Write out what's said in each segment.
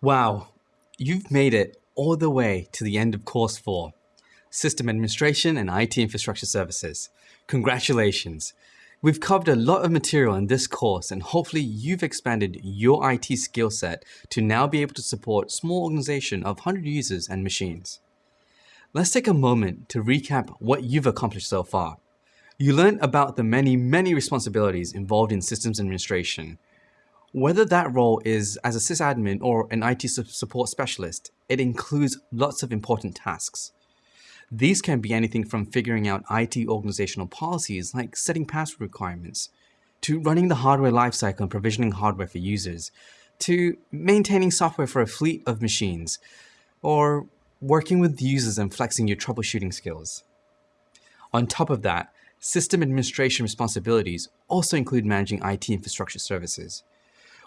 Wow, you've made it all the way to the end of course 4, System Administration and IT Infrastructure Services. Congratulations! We've covered a lot of material in this course and hopefully you've expanded your IT skill set to now be able to support small organization of 100 users and machines. Let's take a moment to recap what you've accomplished so far. You learned about the many, many responsibilities involved in systems administration, whether that role is as a sysadmin or an IT support specialist, it includes lots of important tasks. These can be anything from figuring out IT organizational policies like setting password requirements, to running the hardware lifecycle and provisioning hardware for users, to maintaining software for a fleet of machines, or working with users and flexing your troubleshooting skills. On top of that, system administration responsibilities also include managing IT infrastructure services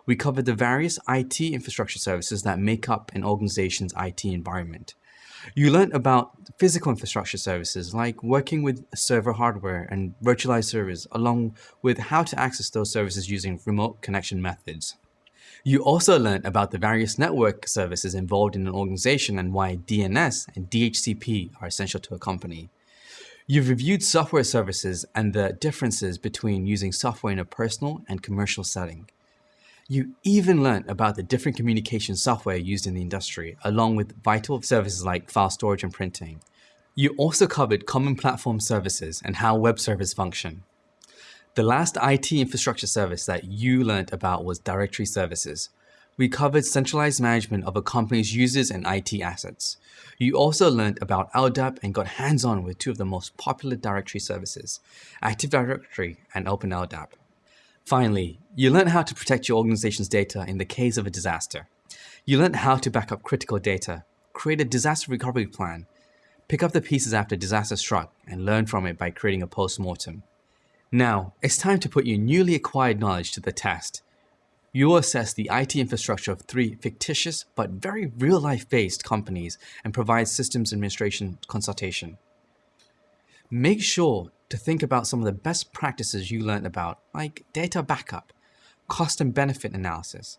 we covered the various IT infrastructure services that make up an organization's IT environment. You learned about physical infrastructure services like working with server hardware and virtualized servers, along with how to access those services using remote connection methods. You also learned about the various network services involved in an organization and why DNS and DHCP are essential to a company. You've reviewed software services and the differences between using software in a personal and commercial setting. You even learned about the different communication software used in the industry, along with vital services like file storage and printing. You also covered common platform services and how web servers function. The last IT infrastructure service that you learned about was directory services. We covered centralized management of a company's users and IT assets. You also learned about LDAP and got hands-on with two of the most popular directory services, Active Directory and OpenLDAP. Finally, you learn how to protect your organization's data in the case of a disaster. You learn how to back up critical data, create a disaster recovery plan, pick up the pieces after disaster struck, and learn from it by creating a post-mortem. Now, it's time to put your newly acquired knowledge to the test. You will assess the IT infrastructure of three fictitious but very real-life based companies and provide systems administration consultation. Make sure to think about some of the best practices you learned about, like data backup, cost and benefit analysis,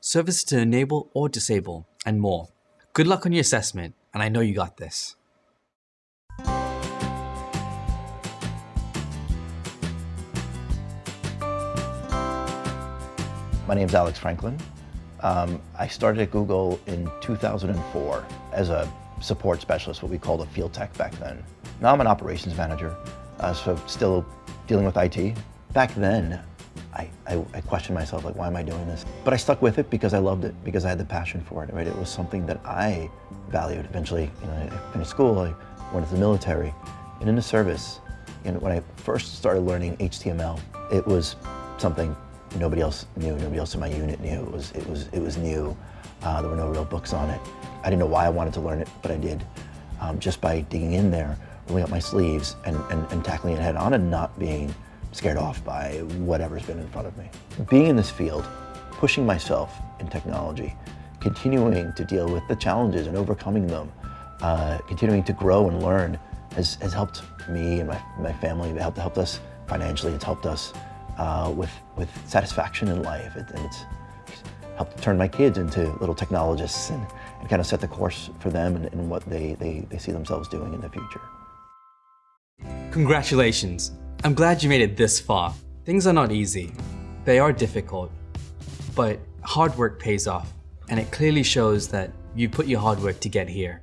services to enable or disable, and more. Good luck on your assessment, and I know you got this. My name is Alex Franklin. Um, I started at Google in 2004 as a support specialist, what we called a field tech back then. Now I'm an operations manager uh, so still dealing with IT. Back then, I, I, I, questioned myself, like, why am I doing this? But I stuck with it because I loved it, because I had the passion for it, right? It was something that I valued. Eventually, you know, I finished school, I went into the military, and in the service, you know, when I first started learning HTML, it was something nobody else knew, nobody else in my unit knew. It was, it was, it was new. Uh, there were no real books on it. I didn't know why I wanted to learn it, but I did. Um, just by digging in there, rolling up my sleeves and, and, and tackling it head on and not being scared off by whatever's been in front of me. Being in this field, pushing myself in technology, continuing to deal with the challenges and overcoming them, uh, continuing to grow and learn has, has helped me and my, my family, it helped, helped us financially, it's helped us uh, with, with satisfaction in life, it, and it's helped turn my kids into little technologists and, and kind of set the course for them and, and what they, they, they see themselves doing in the future. Congratulations! I'm glad you made it this far. Things are not easy. They are difficult. But hard work pays off, and it clearly shows that you put your hard work to get here.